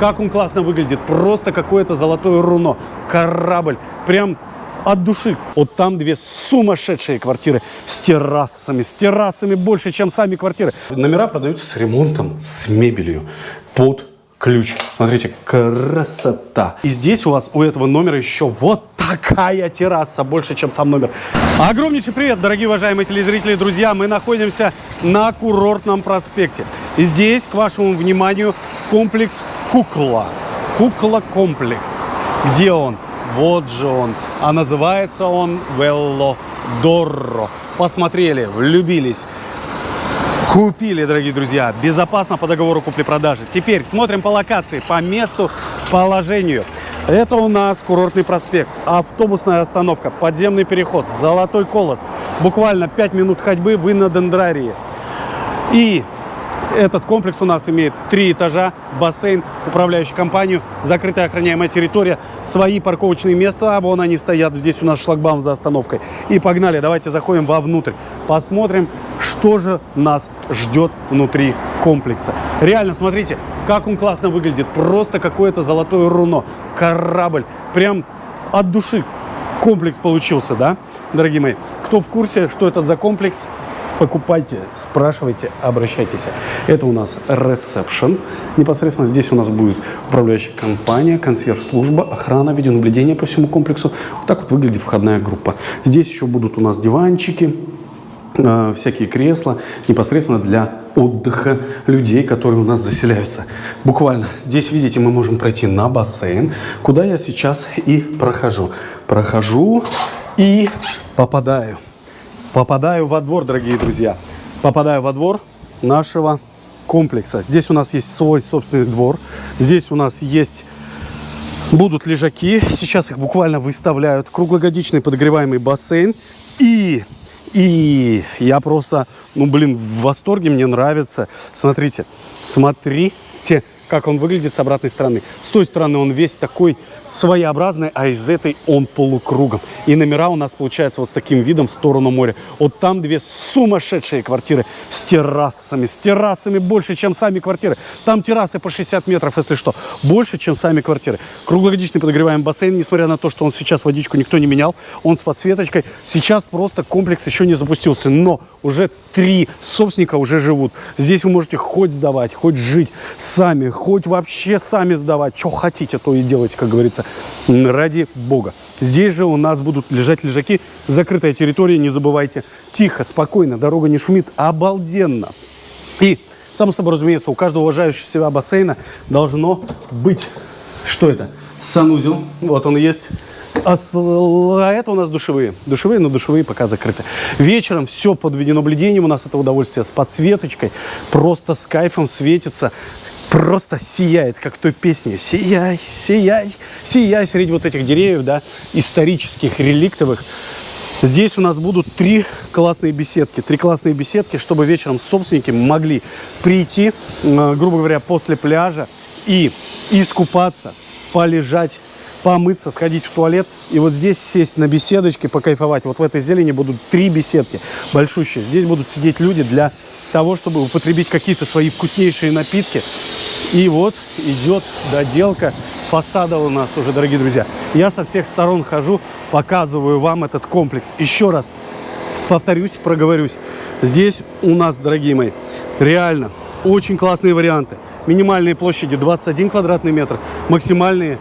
как он классно выглядит. Просто какое-то золотое руно. Корабль. Прям от души. Вот там две сумасшедшие квартиры с террасами. С террасами больше, чем сами квартиры. Номера продаются с ремонтом, с мебелью. Под ключ. Смотрите, красота. И здесь у вас, у этого номера еще вот такая терраса, больше, чем сам номер. Огромнейший привет, дорогие уважаемые телезрители, друзья. Мы находимся на курортном проспекте. И здесь, к вашему вниманию, комплекс Кукла. Кукла-комплекс. Где он? Вот же он. А называется он Веллодорро. Посмотрели, влюбились. Купили, дорогие друзья, безопасно по договору купли-продажи. Теперь смотрим по локации, по месту, положению. Это у нас курортный проспект, автобусная остановка, подземный переход, Золотой Колос. Буквально 5 минут ходьбы вы на Дендрарии. И этот комплекс у нас имеет три этажа, бассейн, управляющую компанию, закрытая охраняемая территория, свои парковочные места, а вон они стоят, здесь у нас шлагбаум за остановкой. И погнали, давайте заходим вовнутрь, посмотрим, что же нас ждет внутри комплекса. Реально, смотрите, как он классно выглядит, просто какое-то золотое руно, корабль, прям от души комплекс получился, да, дорогие мои? Кто в курсе, что это за комплекс, покупайте, спрашивайте, обращайтесь. Это у нас ресепшн. Непосредственно здесь у нас будет управляющая компания, консьерж-служба, охрана, видеонаблюдение по всему комплексу. Вот так вот выглядит входная группа. Здесь еще будут у нас диванчики, э, всякие кресла, непосредственно для отдыха людей, которые у нас заселяются. Буквально здесь, видите, мы можем пройти на бассейн, куда я сейчас и прохожу. Прохожу и попадаю попадаю во двор, дорогие друзья. Попадаю во двор нашего комплекса. Здесь у нас есть свой собственный двор. Здесь у нас есть будут лежаки. Сейчас их буквально выставляют. Круглогодичный подогреваемый бассейн. И, и я просто, ну блин, в восторге, мне нравится. Смотрите, смотрите, как он выглядит с обратной стороны. С той стороны он весь такой своеобразный, а из этой он полукругом. И номера у нас получается вот с таким видом в сторону моря. Вот там две сумасшедшие квартиры с террасами. С террасами больше, чем сами квартиры. Там террасы по 60 метров, если что. Больше, чем сами квартиры. Круглогодичный подогреваемый бассейн, несмотря на то, что он сейчас водичку никто не менял. Он с подсветочкой. Сейчас просто комплекс еще не запустился. Но уже три собственника уже живут. Здесь вы можете хоть сдавать, хоть жить сами, хоть вообще сами сдавать. Что хотите, то и делайте, как говорится ради бога. Здесь же у нас будут лежать лежаки, закрытая территория, не забывайте. Тихо, спокойно, дорога не шумит, обалденно. И, само собой разумеется, у каждого уважающего себя бассейна должно быть, что это? Санузел, вот он есть. А, а это у нас душевые. Душевые, но душевые пока закрыты. Вечером все под видеонаблюдением. У нас это удовольствие с подсветочкой. Просто с кайфом светится просто сияет, как в той песне. Сияй, сияй, сияй среди вот этих деревьев, да, исторических, реликтовых. Здесь у нас будут три классные беседки. Три классные беседки, чтобы вечером собственники могли прийти, грубо говоря, после пляжа и искупаться, полежать, помыться, сходить в туалет. И вот здесь сесть на беседочке, покайфовать. Вот в этой зелени будут три беседки большущие. Здесь будут сидеть люди для того, чтобы употребить какие-то свои вкуснейшие напитки. И вот идет доделка фасада у нас уже, дорогие друзья. Я со всех сторон хожу, показываю вам этот комплекс. Еще раз повторюсь, проговорюсь. Здесь у нас, дорогие мои, реально очень классные варианты. Минимальные площади 21 квадратный метр, максимальные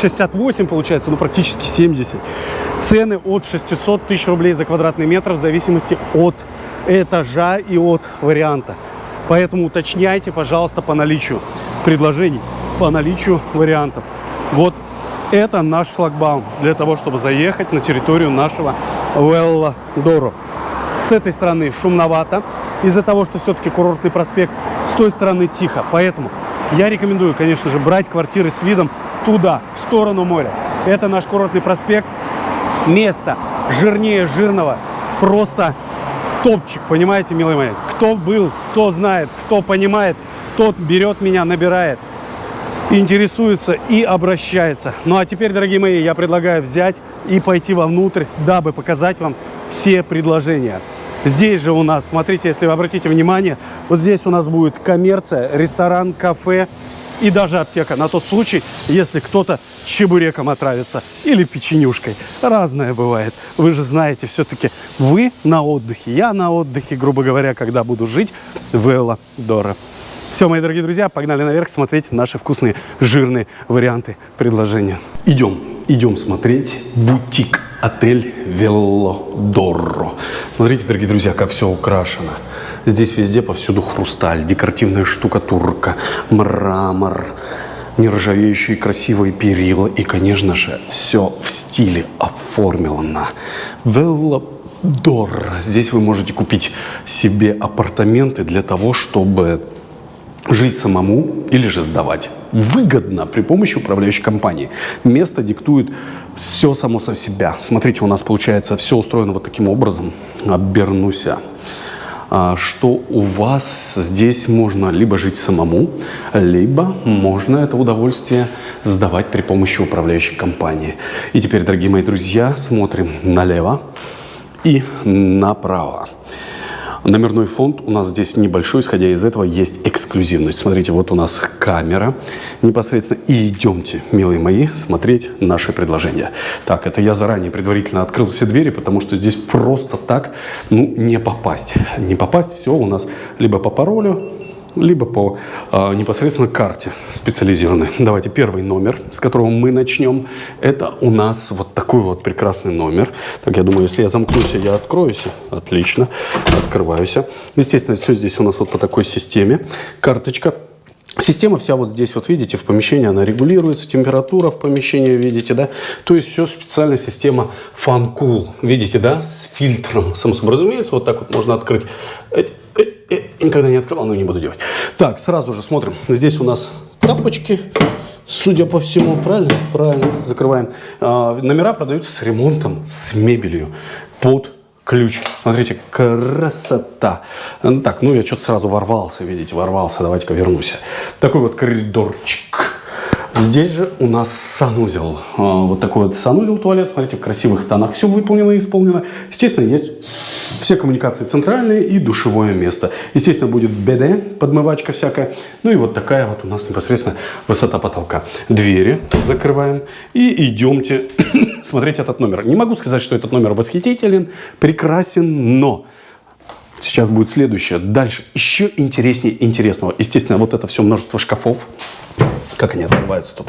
68 получается, ну практически 70. Цены от 600 тысяч рублей за квадратный метр в зависимости от этажа и от варианта. Поэтому уточняйте, пожалуйста, по наличию предложений, по наличию вариантов. Вот это наш шлагбаум для того, чтобы заехать на территорию нашего Велла Доро. С этой стороны шумновато, из-за того, что все-таки курортный проспект, с той стороны тихо. Поэтому я рекомендую, конечно же, брать квартиры с видом туда, в сторону моря. Это наш курортный проспект. Место жирнее жирного. Просто топчик, понимаете, милые мои? Кто был, кто знает, кто понимает, тот берет меня, набирает, интересуется и обращается. Ну а теперь, дорогие мои, я предлагаю взять и пойти вовнутрь, дабы показать вам все предложения. Здесь же у нас, смотрите, если вы обратите внимание, вот здесь у нас будет коммерция, ресторан, кафе, и даже аптека на тот случай, если кто-то чебуреком отравится или печенюшкой. Разное бывает. Вы же знаете, все-таки вы на отдыхе, я на отдыхе, грубо говоря, когда буду жить в Элла Дора. Все, мои дорогие друзья, погнали наверх смотреть наши вкусные жирные варианты предложения. Идем, идем смотреть бутик отель Веллодорро. Смотрите, дорогие друзья, как все украшено. Здесь везде повсюду хрусталь, декоративная штукатурка, мрамор, нержавеющие красивые перила и, конечно же, все в стиле оформлено. Веллодорро. Здесь вы можете купить себе апартаменты для того, чтобы жить самому или же сдавать. Выгодно при помощи управляющей компании. Место диктует все само со себя. Смотрите, у нас получается все устроено вот таким образом. Обернуся. А, что у вас здесь можно либо жить самому, либо можно это удовольствие сдавать при помощи управляющей компании. И теперь, дорогие мои друзья, смотрим налево и направо. Номерной фонд у нас здесь небольшой, исходя из этого есть эксклюзивность. Смотрите, вот у нас камера непосредственно. И идемте, милые мои, смотреть наши предложения. Так, это я заранее предварительно открыл все двери, потому что здесь просто так, ну, не попасть. Не попасть, все у нас либо по паролю, либо по э, непосредственно карте специализированной. Давайте первый номер, с которого мы начнем. Это у нас вот такой вот прекрасный номер. Так, я думаю, если я замкнусь, я откроюсь. Отлично, открываюсь. Естественно, все здесь у нас вот по такой системе. Карточка Система вся вот здесь, вот видите, в помещении она регулируется, температура в помещении, видите, да? То есть все специальная система FunCool, видите, да, с фильтром. Само собой разумеется, вот так вот можно открыть. Никогда не открывал, но не буду делать. Так, сразу же смотрим. Здесь у нас тапочки, судя по всему, правильно? Правильно, закрываем. А, номера продаются с ремонтом, с мебелью под ключ. Смотрите, красота. Ну, так, ну я что-то сразу ворвался, видите, ворвался. Давайте-ка вернусь. Такой вот коридорчик. Здесь же у нас санузел. А, вот такой вот санузел туалет. Смотрите, в красивых тонах все выполнено и исполнено. Естественно, есть все коммуникации центральные и душевое место. Естественно, будет БД, подмывачка всякая. Ну и вот такая вот у нас непосредственно высота потолка. Двери закрываем и идемте смотреть этот номер. Не могу сказать, что этот номер восхитителен, прекрасен, но... Сейчас будет следующее. Дальше еще интереснее интересного. Естественно, вот это все множество шкафов. Как они открываются тут?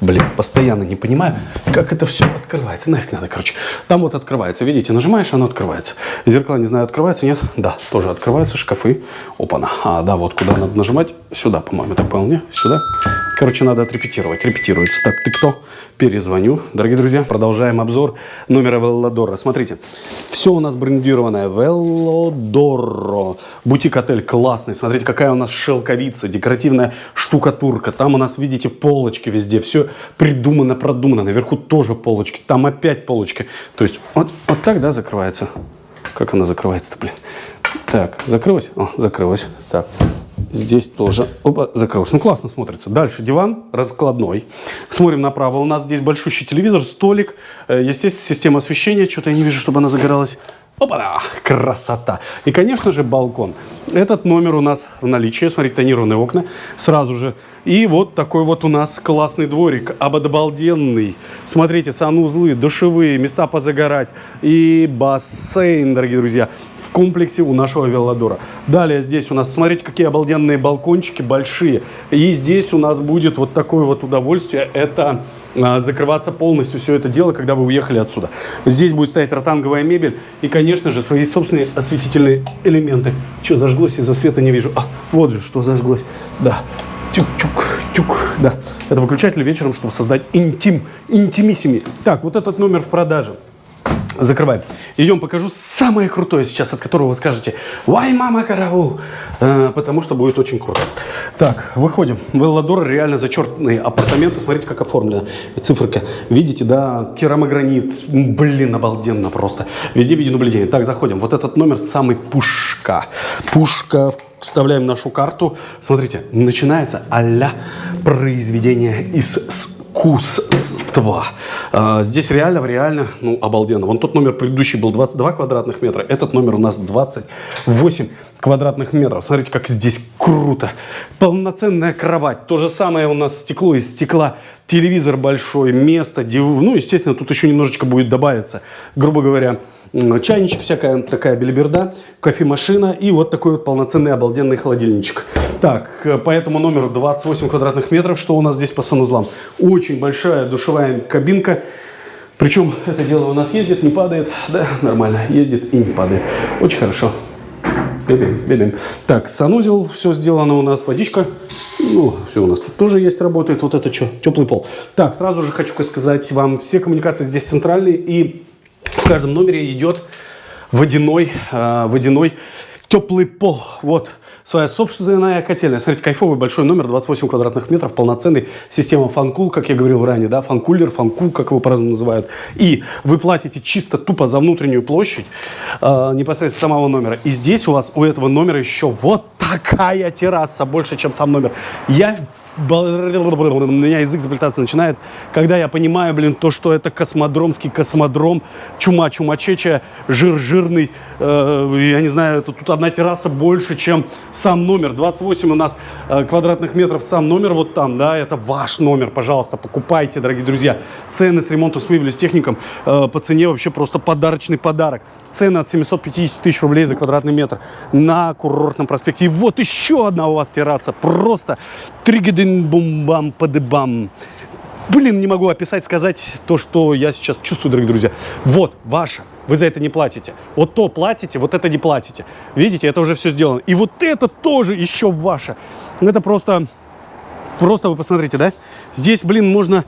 Блин, постоянно не понимаю, как это все открывается. Нафиг надо, короче. Там вот открывается. Видите, нажимаешь, оно открывается. Зеркала, не знаю, открываются, нет? Да, тоже открываются шкафы. Опа-на. А, да, вот куда надо нажимать? Сюда, по-моему, так понял, не? Сюда. Короче, надо отрепетировать. Репетируется. Так, ты кто? Перезвоню. Дорогие друзья, продолжаем обзор номера Веллодора. Смотрите, все у нас брендированное. Веллодоро. Бутик-отель классный. Смотрите, какая у нас шелковица, декоративная штукатурка. Там у нас, видите, полочки везде. Все придумано, продумано. Наверху тоже полочки. Там опять полочки. То есть вот, вот так, да, закрывается. Как она закрывается-то, блин? Так, закрылась? О, закрылась. Так, Здесь тоже. Опа, закрылся. Ну, классно смотрится. Дальше диван раскладной. Смотрим направо. У нас здесь большущий телевизор, столик. Э, естественно, система освещения. Что-то я не вижу, чтобы она загоралась. Опа, красота. И, конечно же, балкон. Этот номер у нас в наличии. Смотрите, тонированные окна сразу же. И вот такой вот у нас классный дворик, обалденный. Смотрите, санузлы, душевые, места позагорать и бассейн, дорогие друзья в комплексе у нашего велодора. Далее здесь у нас, смотрите, какие обалденные балкончики большие. И здесь у нас будет вот такое вот удовольствие. Это закрываться полностью все это дело, когда вы уехали отсюда. Здесь будет стоять ротанговая мебель и, конечно же, свои собственные осветительные элементы. Что, зажглось? Из-за света не вижу. А, вот же, что зажглось. Да. Тюк-тюк, тюк, да. Это выключатель вечером, чтобы создать интим, интимиссими. Так, вот этот номер в продаже. Закрываем. Идем покажу самое крутое сейчас, от которого вы скажете «Вай, мама, караул!» э, Потому что будет очень круто. Так, выходим. В Элладор реально зачетные апартаменты. Смотрите, как оформлена циферка. Видите, да, керамогранит. Блин, обалденно просто. Везде видеонаблюдение. Так, заходим. Вот этот номер самый пушка. Пушка вставляем нашу карту. Смотрите, начинается а произведение из искусства. А, здесь реально, реально, ну, обалденно. Вон тот номер предыдущий был 22 квадратных метра, этот номер у нас 28 квадратных метров. Смотрите, как здесь круто. Полноценная кровать. То же самое у нас стекло из стекла. Телевизор большой, место. Ну, естественно, тут еще немножечко будет добавиться, грубо говоря, чайничек, всякая такая белиберда, кофемашина и вот такой вот полноценный обалденный холодильничек. Так, э, по этому номеру 28 квадратных метров, что у нас здесь по санузлам? Очень большая душевая кабинка, причем это дело у нас ездит, не падает, да, нормально, ездит и не падает. Очень хорошо. Бебим, бебим. Так, санузел, все сделано у нас, водичка. Ну, все у нас тут тоже есть, работает. Вот это что, теплый пол. Так, сразу же хочу сказать вам, все коммуникации здесь центральные и в каждом номере идет водяной, э, водяной теплый пол. Вот своя собственная котельная. Смотрите, кайфовый большой номер, 28 квадратных метров, полноценный. Система фанкул, как я говорил ранее, да, фанкулер, фанкул, как его по-разному называют. И вы платите чисто тупо за внутреннюю площадь э, непосредственно самого номера. И здесь у вас, у этого номера еще вот такая терраса, больше, чем сам номер. Я у меня язык заплетаться начинает, когда я понимаю, блин, то, что это космодромский космодром, чума чумачеча, жир жирный, э, я не знаю, это, тут одна терраса больше, чем сам номер. 28 у нас э, квадратных метров сам номер вот там, да, это ваш номер, пожалуйста, покупайте, дорогие друзья. Цены с ремонтом, с мебелью, с техником э, по цене вообще просто подарочный подарок. Цены от 750 тысяч рублей за квадратный метр на курортном проспекте. И вот еще одна у вас терраса, просто тригидин бум-бам, падыбам. Блин, не могу описать, сказать то, что я сейчас чувствую, дорогие друзья. Вот, ваша. Вы за это не платите. Вот то платите, вот это не платите. Видите, это уже все сделано. И вот это тоже еще ваше. Это просто, просто вы посмотрите, да? Здесь, блин, можно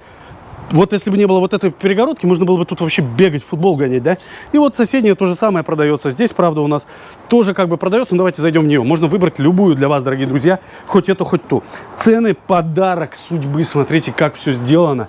вот если бы не было вот этой перегородки, можно было бы тут вообще бегать, футбол гонять, да? И вот соседняя то же самое продается. Здесь, правда, у нас тоже как бы продается, но давайте зайдем в нее. Можно выбрать любую для вас, дорогие друзья, хоть эту, хоть ту. Цены подарок судьбы, смотрите, как все сделано.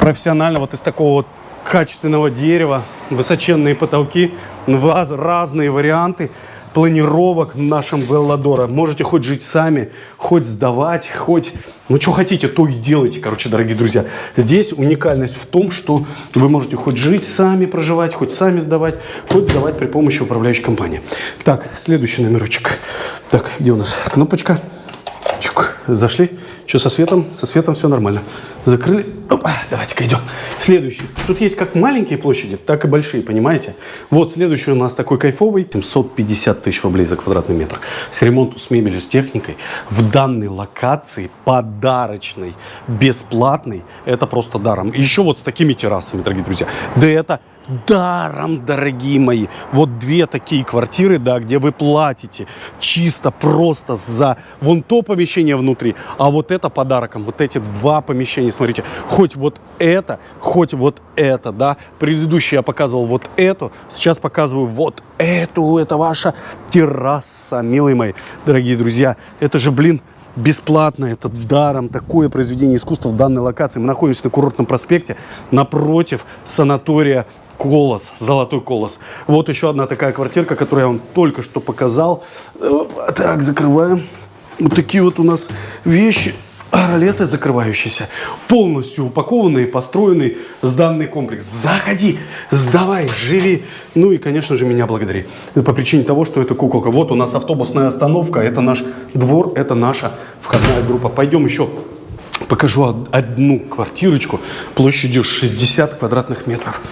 Профессионально, вот из такого вот качественного дерева, высоченные потолки, разные варианты планировок нашем Велладора. Можете хоть жить сами, хоть сдавать, хоть... Ну, что хотите, то и делайте, короче, дорогие друзья. Здесь уникальность в том, что вы можете хоть жить сами, проживать, хоть сами сдавать, хоть сдавать при помощи управляющей компании. Так, следующий номерочек. Так, где у нас кнопочка? Чук, зашли. Что со светом? Со светом все нормально. Закрыли. Давайте-ка идем. Следующий. Тут есть как маленькие площади, так и большие, понимаете? Вот следующий у нас такой кайфовый. 750 тысяч рублей за квадратный метр. С ремонтом, с мебелью, с техникой. В данной локации подарочной, бесплатный. Это просто даром. Еще вот с такими террасами, дорогие друзья. Да это даром, дорогие мои. Вот две такие квартиры, да, где вы платите чисто просто за вон то помещение внутри, а вот это подарком. Вот эти два помещения, смотрите, хоть вот это, хоть вот это, да. Предыдущий я показывал вот эту, сейчас показываю вот эту. Это ваша терраса, милые мои, дорогие друзья. Это же, блин, бесплатно, это даром, такое произведение искусства в данной локации. Мы находимся на курортном проспекте напротив санатория Колос, золотой колос. Вот еще одна такая квартирка, которую я вам только что показал. Так, закрываем. Вот такие вот у нас вещи. Ролеты закрывающиеся, полностью упакованные, построенный сданный комплекс. Заходи, сдавай, живи. Ну и, конечно же, меня благодари. По причине того, что это куколка. Вот у нас автобусная остановка, это наш двор, это наша входная группа. Пойдем еще покажу одну квартирочку площадью 60 квадратных метров.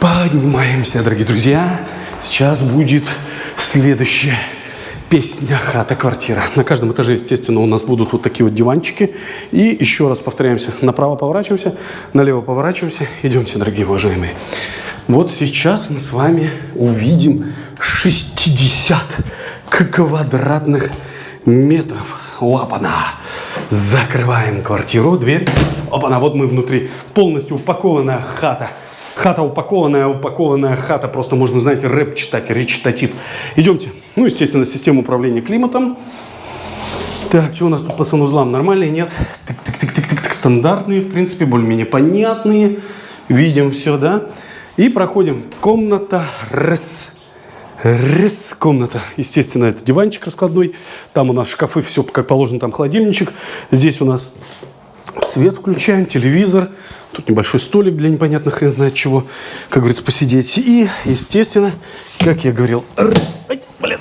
Поднимаемся, дорогие друзья. Сейчас будет следующая песня «Хата, квартира». На каждом этаже, естественно, у нас будут вот такие вот диванчики. И еще раз повторяемся. Направо поворачиваемся, налево поворачиваемся. Идемте, дорогие уважаемые. Вот сейчас мы с вами увидим 60 квадратных метров. Лапана. Закрываем квартиру, дверь. Опана, вот мы внутри. Полностью упакованная хата. Хата упакованная, упакованная хата. Просто можно, знаете, рэп читать, речитатив. Идемте. Ну, естественно, система управления климатом. Так, что у нас тут по санузлам? Нормальные? Нет? Тык-тык-тык-тык-тык. Стандартные, в принципе, более-менее понятные. Видим все, да? И проходим. Комната раз. Раз, комната. Естественно, это диванчик раскладной. Там у нас шкафы, все как положено, там холодильничек. Здесь у нас Свет включаем, телевизор. Тут небольшой столик для непонятных хрен знает чего. Как говорится, посидеть. И, естественно, как я говорил, блин,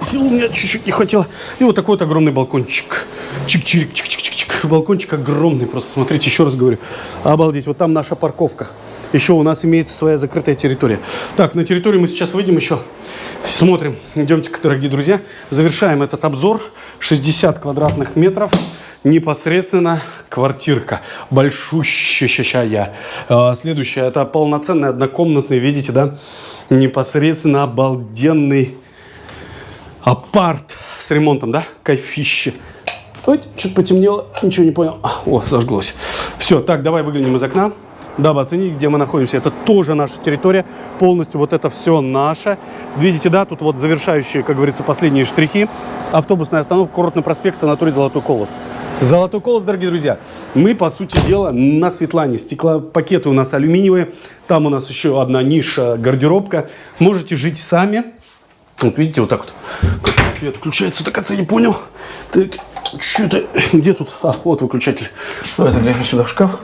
сил у меня чуть-чуть не хватило. И вот такой вот огромный балкончик. Чик-чирик, чик-чик-чик-чик. Балкончик огромный. Просто смотрите, еще раз говорю. Обалдеть. Вот там наша парковка. Еще у нас имеется своя закрытая территория. Так, на территорию мы сейчас выйдем еще. Смотрим. Идемте, дорогие друзья. Завершаем этот обзор. 60 квадратных метров непосредственно квартирка большущая. А, следующая, это полноценный однокомнатный, видите, да, непосредственно обалденный апарт с ремонтом, да, кайфище. Ой, что-то потемнело, ничего не понял. О, зажглось. Все, так, давай выглянем из окна дабы оценить, где мы находимся. Это тоже наша территория, полностью вот это все наше. Видите, да, тут вот завершающие, как говорится, последние штрихи. Автобусная остановка, курортный проспект, санаторий «Золотой колос». Золотой колос, дорогие друзья, мы, по сути дела, на Светлане. Стеклопакеты у нас алюминиевые, там у нас еще одна ниша, гардеробка. Можете жить сами. Вот видите, вот так вот. Свет включается, так отца не понял. Так, что это, где тут? А, вот выключатель. Давай заглянем сюда в шкаф.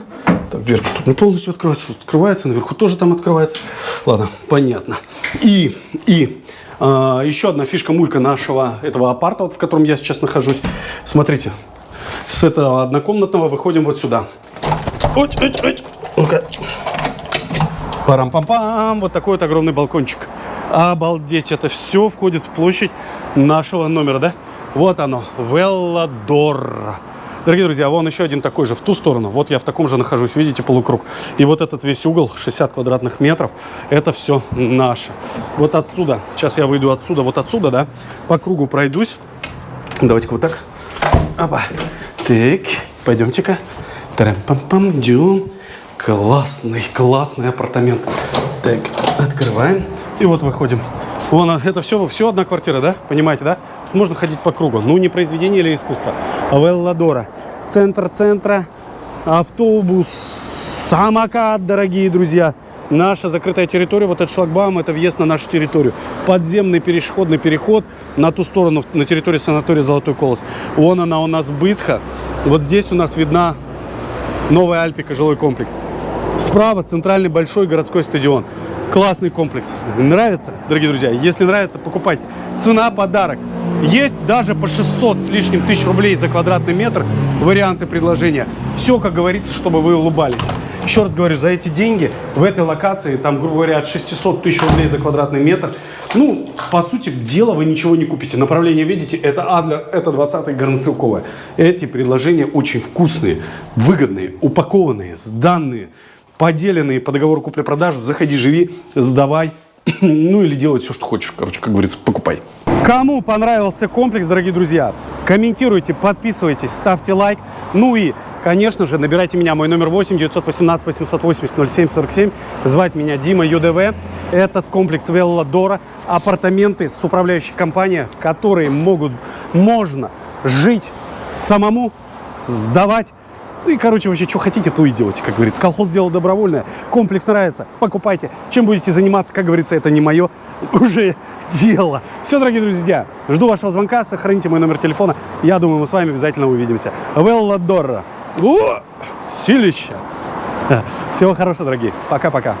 Так, дверка тут не полностью открывается, тут открывается, наверху тоже там открывается. Ладно, понятно. И, и а, еще одна фишка мулька нашего этого апарта, вот, в котором я сейчас нахожусь. Смотрите, с этого однокомнатного выходим вот сюда. Ой, ой, ой. Ну-ка. Парам-пам-пам. Вот такой вот огромный балкончик. Обалдеть, это все входит в площадь нашего номера, да? Вот оно, Велладор. Дорогие друзья, вон еще один такой же в ту сторону. Вот я в таком же нахожусь, видите, полукруг. И вот этот весь угол, 60 квадратных метров, это все наше. Вот отсюда, сейчас я выйду отсюда, вот отсюда, да, по кругу пройдусь. Давайте-ка вот так. Опа. Так, пойдемте-ка. Тарам-пам-пам, идем. Классный, классный апартамент. Так, открываем. И вот выходим. Вон, это все, все одна квартира, да? Понимаете, да? Тут можно ходить по кругу. Ну, не произведение или искусство, Велладора. Центр центра, автобус, самокат, дорогие друзья. Наша закрытая территория, вот этот шлагбаум, это въезд на нашу территорию. Подземный переходный переход на ту сторону, на территории санатория Золотой Колос. Вон она у нас Бытха. Вот здесь у нас видна Новая Альпика, жилой комплекс. Справа центральный большой городской стадион. Классный комплекс. Нравится, дорогие друзья? Если нравится, покупайте. Цена подарок. Есть даже по 600 с лишним тысяч рублей за квадратный метр варианты предложения. Все, как говорится, чтобы вы улыбались. Еще раз говорю, за эти деньги в этой локации, там, грубо говоря, от 600 тысяч рублей за квадратный метр, ну, по сути дела, вы ничего не купите. Направление, видите, это Адлер, это 20-й горнострелковая. Эти предложения очень вкусные, выгодные, упакованные, сданные поделенные по договору купли-продажи, заходи, живи, сдавай, ну или делай все, что хочешь, короче, как говорится, покупай. Кому понравился комплекс, дорогие друзья, комментируйте, подписывайтесь, ставьте лайк. Ну и, конечно же, набирайте меня, мой номер 8 918 880 0747. Звать меня Дима ЮДВ. Этот комплекс Велладора, апартаменты с управляющей компанией, в которые могут, можно жить самому, сдавать ну и, короче, вообще, что хотите, то и делайте, как говорится. Колхоз сделал добровольное, комплекс нравится, покупайте. Чем будете заниматься, как говорится, это не мое уже дело. Все, дорогие друзья, жду вашего звонка, сохраните мой номер телефона. Я думаю, мы с вами обязательно увидимся. Велладора. О, силища. Всего хорошего, дорогие. Пока-пока.